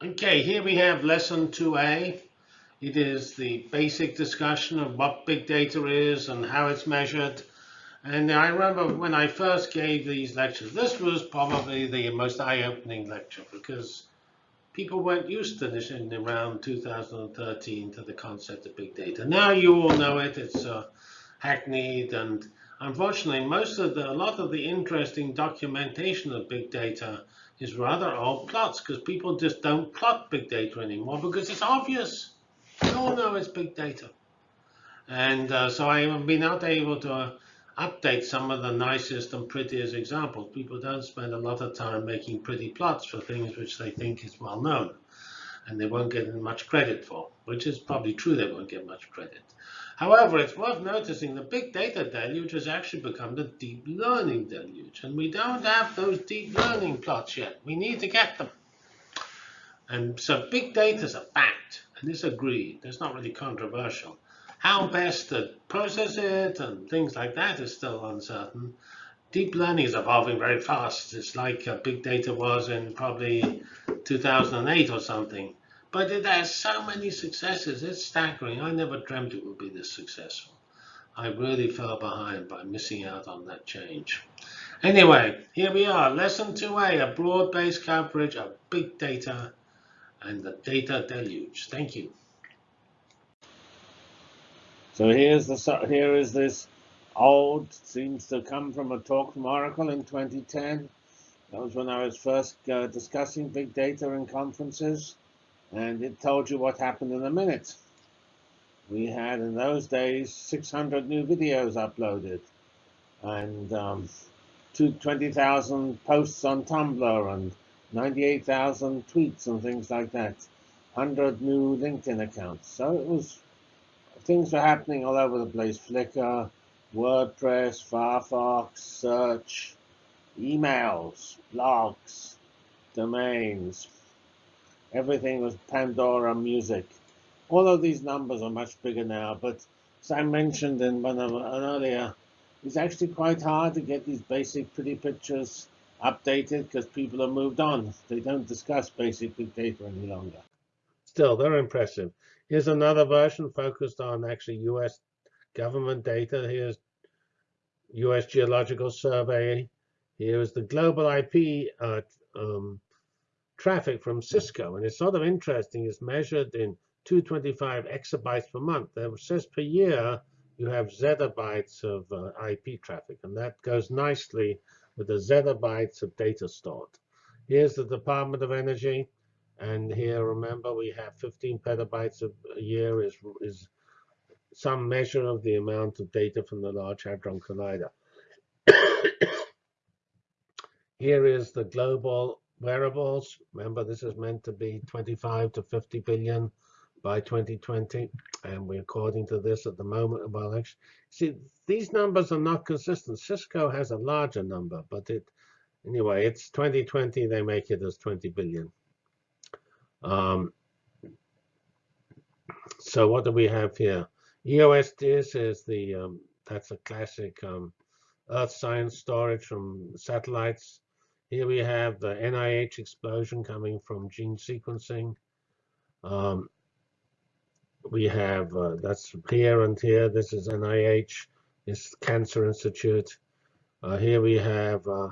Okay, here we have lesson 2a. It is the basic discussion of what big data is and how it's measured. And I remember when I first gave these lectures, this was probably the most eye-opening lecture because people weren't used to this in around 2013 to the concept of big data. Now you all know it, it's uh, hackneyed and unfortunately most of the, a lot of the interesting documentation of big data is rather old plots because people just don't plot big data anymore because it's obvious. We all know it's big data. And uh, so I have been not able to uh, update some of the nicest and prettiest examples. People don't spend a lot of time making pretty plots for things which they think is well known and they won't get much credit for, which is probably true they won't get much credit. However, it's worth noticing the big data deluge has actually become the deep learning deluge. And we don't have those deep learning plots yet. We need to get them. And so big data is a fact, and it's agreed. That's not really controversial. How best to process it and things like that is still uncertain. Deep learning is evolving very fast. It's like uh, big data was in probably 2008 or something. But it has so many successes. It's staggering. I never dreamt it would be this successful. I really fell behind by missing out on that change. Anyway, here we are. Lesson 2a, a broad-based coverage of big data and the data deluge. Thank you. So here's the here is this old seems to come from a talk from Oracle in 2010. That was when I was first uh, discussing big data in conferences and it told you what happened in a minute. We had in those days 600 new videos uploaded and um, 20,000 posts on Tumblr and 98,000 tweets and things like that. 100 new LinkedIn accounts. So it was, things were happening all over the place. Flickr, WordPress, Firefox, search, emails, blogs, domains, Everything was Pandora music. All of these numbers are much bigger now, but as I mentioned in one of an earlier, it's actually quite hard to get these basic pretty pictures updated because people have moved on. They don't discuss basic big data any longer. Still, they're impressive. Here's another version focused on actually US government data. Here's US Geological Survey. Here is the global IP uh, um, traffic from Cisco. And it's sort of interesting. It's measured in 225 exabytes per month. That says per year you have zettabytes of uh, IP traffic. And that goes nicely with the zettabytes of data stored. Here's the Department of Energy. And here, remember, we have 15 petabytes a year is, is some measure of the amount of data from the Large Hadron Collider. here is the global wearables. Remember, this is meant to be 25 to 50 billion by 2020. And we're according to this at the moment. Well, actually, see, these numbers are not consistent. Cisco has a larger number, but it anyway, it's 2020. They make it as 20 billion. Um, so what do we have here? EOS this is the um, that's a classic um, Earth science storage from satellites. Here we have the NIH explosion coming from gene sequencing. Um, we have, uh, that's here and here. This is NIH, this Cancer Institute. Uh, here we have uh,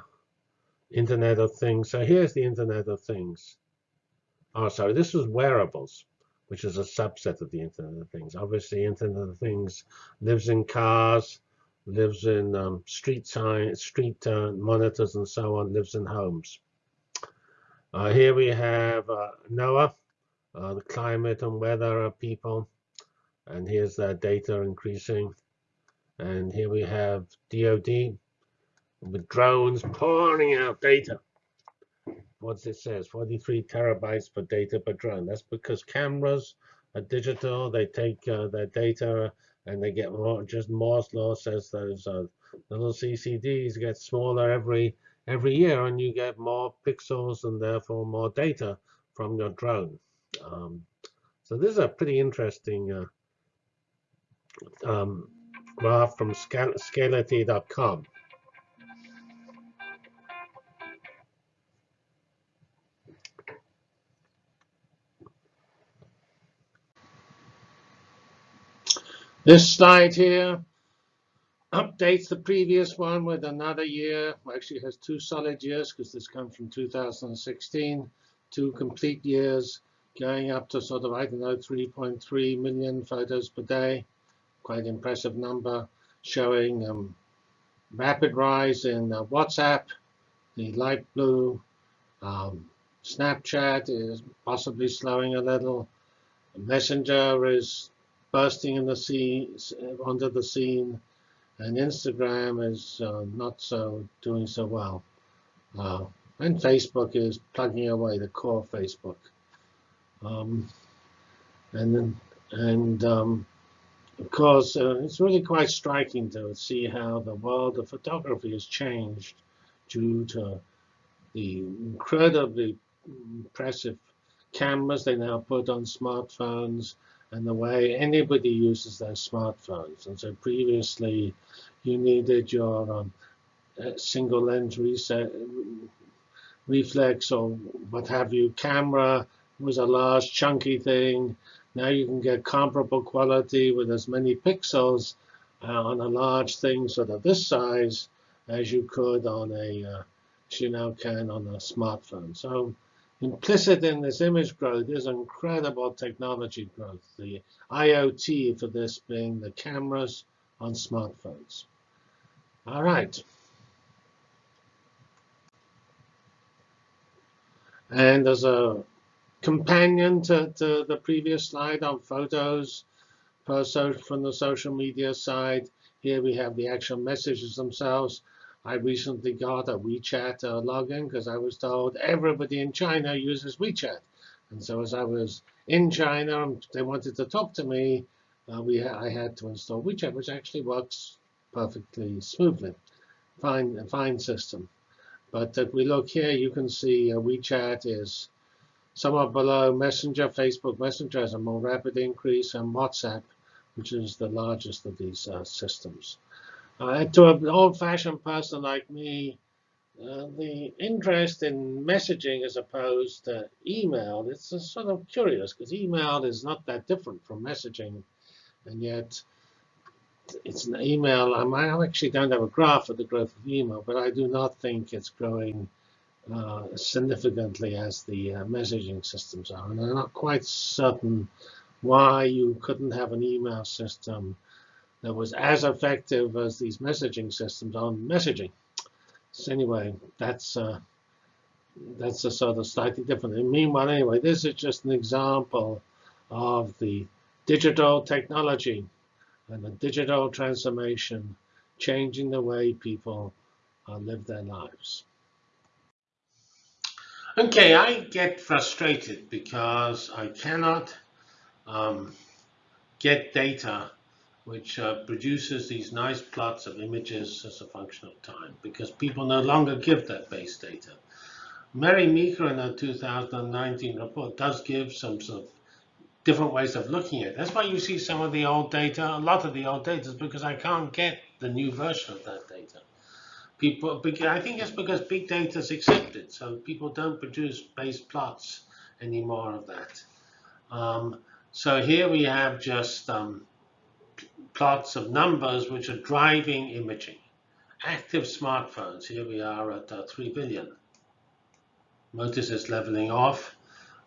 Internet of Things. So here's the Internet of Things. Oh, sorry, this was wearables, which is a subset of the Internet of Things. Obviously, Internet of Things lives in cars, lives in um, street sign, street uh, monitors and so on, lives in homes. Uh, here we have uh, NOAA, uh, the climate and weather of people, and here's their data increasing. And here we have DoD with drones pouring out data. What's it says? 43 terabytes per data per drone. That's because cameras are digital. They take uh, their data and they get more. Just Moore's law says those uh, little CCDs get smaller every every year, and you get more pixels and therefore more data from your drone. Um, so this is a pretty interesting uh, um, graph from Scality.com. This slide here updates the previous one with another year. Well, Actually, has two solid years because this comes from 2016, two complete years going up to sort of, I don't know, 3.3 million photos per day. Quite impressive number showing um, rapid rise in uh, WhatsApp, the light blue. Um, Snapchat is possibly slowing a little. Messenger is bursting in the scene, onto the scene, and Instagram is uh, not so doing so well. Uh, and Facebook is plugging away the core Facebook. Um, and and um, of course, uh, it's really quite striking to see how the world of photography has changed due to the incredibly impressive cameras they now put on smartphones and the way anybody uses their smartphones. And so previously, you needed your um, single lens reset, reflex or what have you camera was a large chunky thing. Now you can get comparable quality with as many pixels uh, on a large thing sort of this size as you could on a, uh, as you now can on a smartphone. So implicit in this image growth is incredible technology growth. The IoT for this being the cameras on smartphones. All right. And as a companion to, to the previous slide on photos from the social media side, here we have the actual messages themselves. I recently got a WeChat uh, login because I was told everybody in China uses WeChat. And so as I was in China, they wanted to talk to me. Uh, we ha I had to install WeChat, which actually works perfectly smoothly. Fine, fine system. But if we look here, you can see uh, WeChat is somewhat below Messenger. Facebook Messenger has a more rapid increase, and WhatsApp, which is the largest of these uh, systems. Uh, to an old-fashioned person like me, uh, the interest in messaging as opposed to email, it's sort of curious because email is not that different from messaging. And yet, it's an email. I actually don't have a graph of the growth of email, but I do not think it's growing uh, significantly as the uh, messaging systems are. And I'm not quite certain why you couldn't have an email system that was as effective as these messaging systems on messaging. So anyway, that's uh, that's a sort of slightly different. And meanwhile, anyway, this is just an example of the digital technology and the digital transformation changing the way people uh, live their lives. Okay, I get frustrated because I cannot um, get data which uh, produces these nice plots of images as a function of time because people no longer give that base data. Mary Meeker in her 2019 report does give some sort of different ways of looking at it. That's why you see some of the old data, a lot of the old data is because I can't get the new version of that data. People, I think it's because big data is accepted, so people don't produce base plots anymore of that. Um, so here we have just um, plots of numbers which are driving imaging. Active smartphones, here we are at uh, 3 billion. Notice it's leveling off.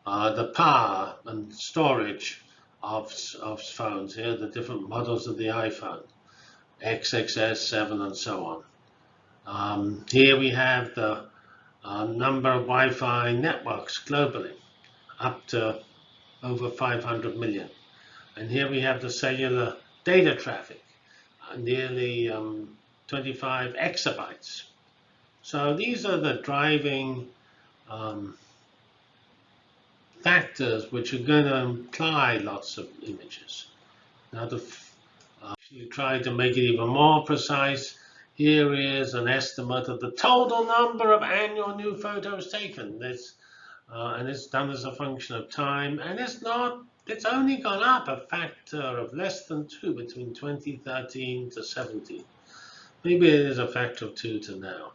Uh, the power and storage of, of phones, here the different models of the iPhone, XXS, 7, and so on. Um, here we have the uh, number of Wi-Fi networks globally, up to over 500 million. And here we have the cellular data traffic, uh, nearly um, 25 exabytes. So these are the driving um, factors which are going to imply lots of images. Now to uh, try to make it even more precise, here is an estimate of the total number of annual new photos taken. This, uh, and it's done as a function of time, and it's not it's only gone up a factor of less than 2 between 2013 to 17. Maybe it is a factor of 2 to now.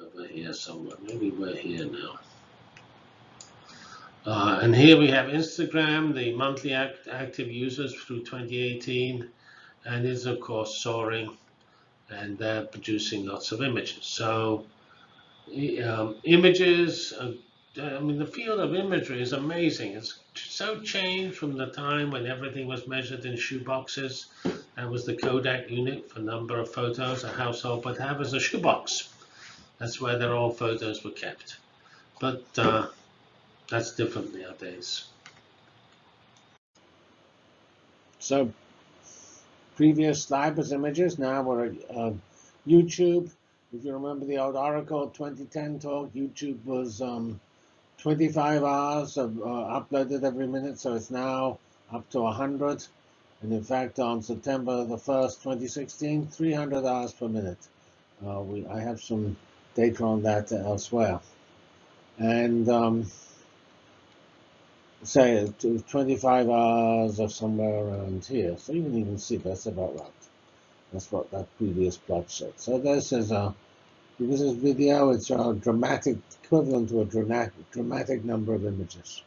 Over here somewhere. Maybe we're here now. Uh, and here we have Instagram, the monthly act active users through 2018, and is of course soaring, and they're producing lots of images. So um, images, I mean, the field of imagery is amazing. It's so changed from the time when everything was measured in shoeboxes. and was the Kodak unit for number of photos a household would have as a shoebox. That's where their old photos were kept. But uh, that's different nowadays. So previous slide was images. Now we're uh, YouTube. If you remember the old Oracle 2010 talk, YouTube was um, 25 hours of, uh, uploaded every minute, so it's now up to 100. And in fact, on September the 1st, 2016, 300 hours per minute. Uh, we, I have some data on that elsewhere. And um, say 25 hours of somewhere around here. So you can even see that's about right. That's what that previous plot showed. So this is a, because it's video, it's a dramatic, equivalent to a dramatic, dramatic number of images.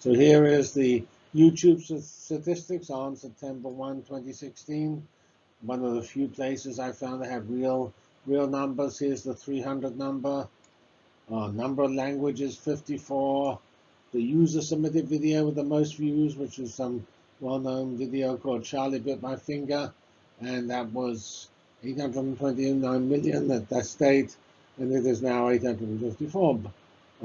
So here is the YouTube statistics on September 1, 2016. One of the few places I found that have real, real numbers. Here's the 300 number. Uh, number of languages, 54. The user submitted video with the most views, which is some well-known video called Charlie Bit My Finger. And that was 829 million at that state. And it is now 854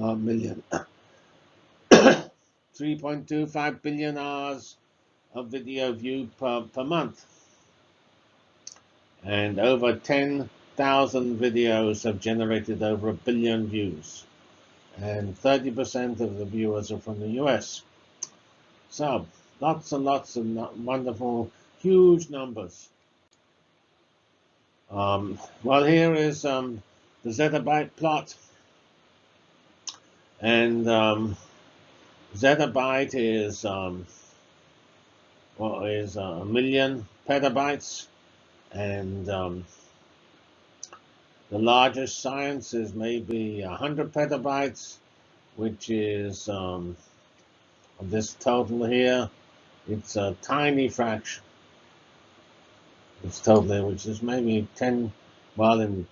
uh, million. 3.25 billion hours of video view per, per month. And over 10 thousand videos have generated over a billion views, and 30% of the viewers are from the US. So, lots and lots of wonderful, huge numbers. Um, well, here is um, the zettabyte plot. And um, zettabyte is, um, well, is a million petabytes. And um, the largest science is maybe 100 petabytes, which is um, this total here. It's a tiny fraction. Totally, which is maybe 10, well, in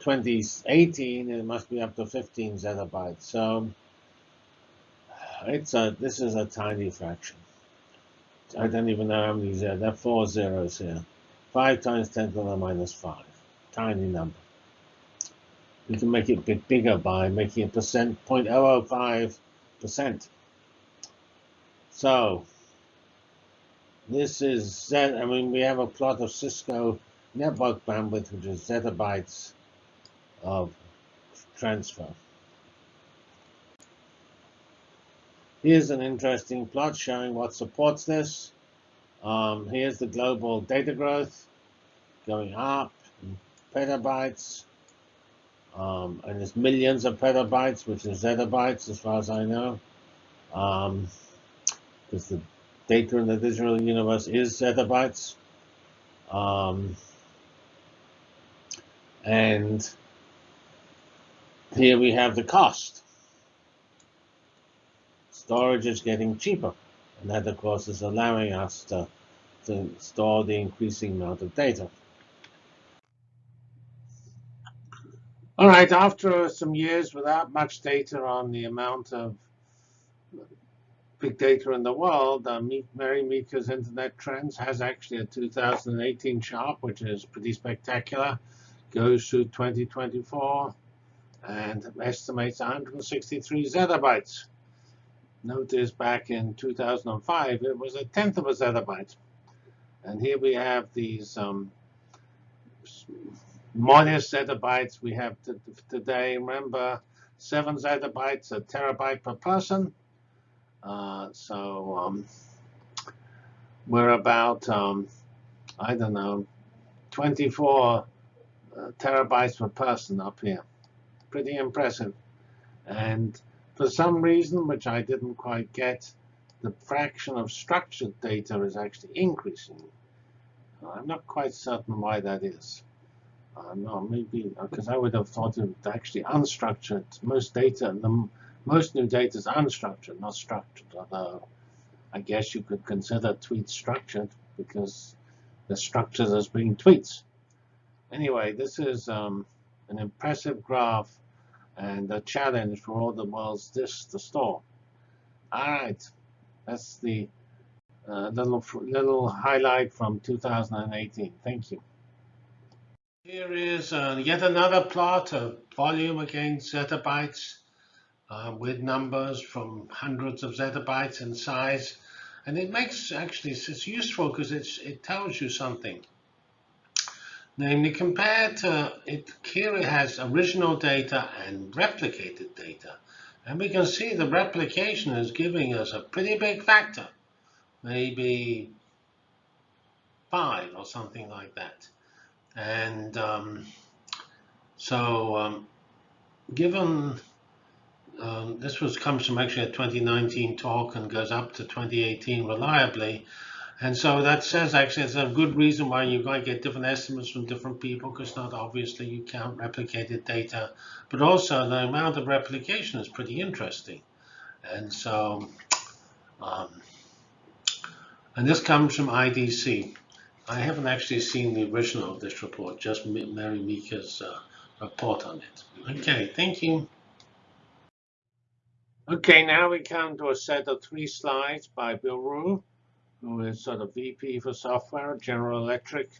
2018, it must be up to 15 zettabytes. So it's a, this is a tiny fraction. I don't even know how many zeros. There are four zeros here. 5 times 10 to the minus 5. Tiny number. We can make it a bit bigger by making a percent 0.005 percent. So this is Z. I mean, we have a plot of Cisco network bandwidth, which is zettabytes of transfer. Here's an interesting plot showing what supports this. Um, here's the global data growth going up, in petabytes, um, and it's millions of petabytes, which is zettabytes as far as I know. Um, because the data in the digital universe is zettabytes. Um, and here we have the cost. Storage is getting cheaper. And that, of course, is allowing us to, to store the increasing amount of data. All right, after some years without much data on the amount of big data in the world, uh, Mary Meeker's Internet Trends has actually a 2018 chart, which is pretty spectacular. Goes through 2024 and estimates 163 zettabytes. Notice back in 2005, it was a tenth of a zettabyte. And here we have these um, modest zettabytes we have today. Remember, seven zettabytes a terabyte per person. Uh, so um, we're about, um, I don't know, 24 uh, terabytes per person up here. Pretty impressive. And for some reason, which I didn't quite get, the fraction of structured data is actually increasing. I'm not quite certain why that is. Uh, no, maybe because uh, I would have thought it would actually unstructured. Most data, the Most new data is unstructured, not structured, although I guess you could consider tweets structured because they're structured as being tweets. Anyway, this is um, an impressive graph and a challenge for all the world's disks to store. All right, that's the uh, little little highlight from 2018. Thank you. Here is uh, yet another plot of volume against zettabytes uh, with numbers from hundreds of zettabytes in size. And it makes actually, it's useful because it's it tells you something. Namely, compared to it, here it has original data and replicated data. And we can see the replication is giving us a pretty big factor, maybe five or something like that. And um, so um, given um, this was comes from actually a 2019 talk and goes up to 2018 reliably. And so that says actually it's a good reason why you might get different estimates from different people because not obviously you count replicated data, but also the amount of replication is pretty interesting. And so, um, and this comes from IDC. I haven't actually seen the original of this report, just Mary Meeker's uh, report on it. Okay, thank you. Okay, now we come to a set of three slides by Bill Ruh, who is sort of VP for software, at General Electric.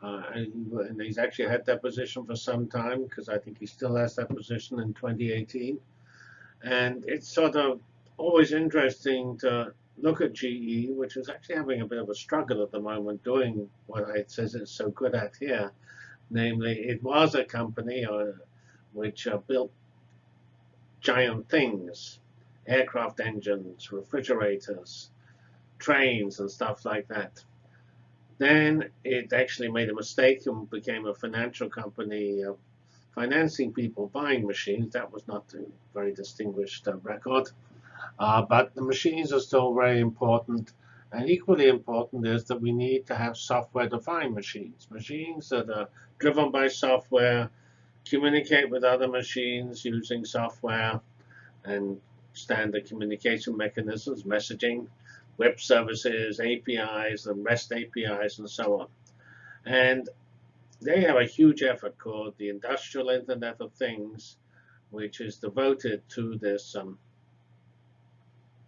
Uh, and, and, he's actually had that position for some time because I think he still has that position in 2018. And it's sort of always interesting to look at GE, which is actually having a bit of a struggle at the moment doing what it says it's so good at here. Namely, it was a company uh, which uh, built giant things, aircraft engines, refrigerators, trains, and stuff like that. Then it actually made a mistake and became a financial company uh, financing people buying machines. That was not a very distinguished uh, record. Uh, but the machines are still very important. And equally important is that we need to have software-defined machines, machines that are driven by software, communicate with other machines using software and standard communication mechanisms, messaging, web services, APIs, and REST APIs, and so on. And they have a huge effort called the Industrial Internet of Things, which is devoted to this um,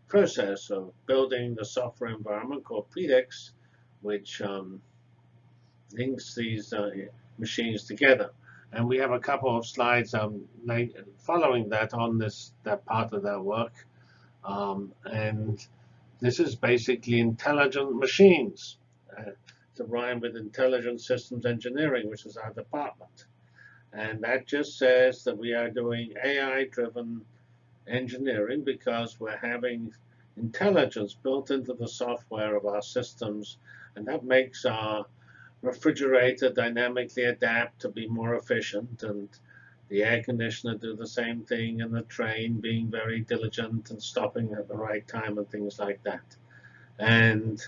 process of building the software environment called Predix, which um, links these uh, machines together. And we have a couple of slides um, following that on this that part of their work. Um, and this is basically intelligent machines. Uh, to rhyme with intelligent systems engineering, which is our department. And that just says that we are doing AI-driven engineering because we're having intelligence built into the software of our systems. And that makes our refrigerator dynamically adapt to be more efficient and the air conditioner do the same thing and the train being very diligent and stopping at the right time and things like that. And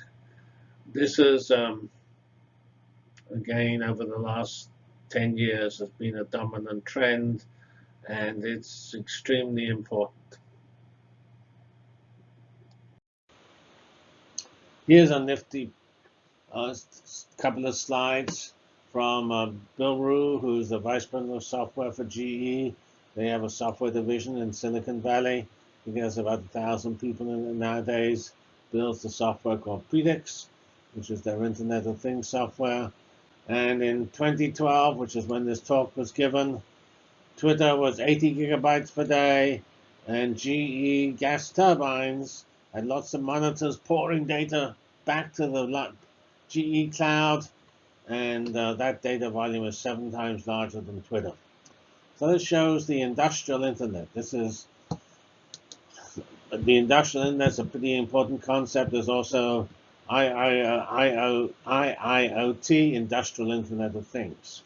this is, um, again, over the last 10 years has been a dominant trend and it's extremely important. Here's a nifty a couple of slides from uh, Bill Ruh, who's the Vice President of Software for GE. They have a software division in Silicon Valley. He has about a thousand people in it nowadays. Builds the software called Predix, which is their Internet of Things software. And in 2012, which is when this talk was given, Twitter was 80 gigabytes per day, and GE gas turbines had lots of monitors pouring data back to the GE Cloud, and uh, that data volume is seven times larger than Twitter. So this shows the industrial internet. This is the industrial internet is a pretty important concept. There's also IIoT, Industrial Internet of Things,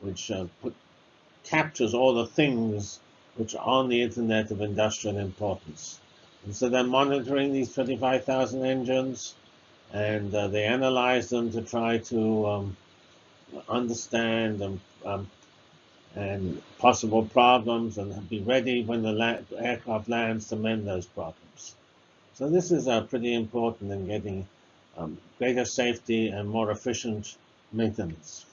which uh, put, captures all the things which are on the internet of industrial importance. And so they're monitoring these 25,000 engines and uh, they analyze them to try to um, understand and um, and possible problems and be ready when the la- aircraft lands to mend those problems. So this is uh, pretty important in getting um, greater safety and more efficient maintenance.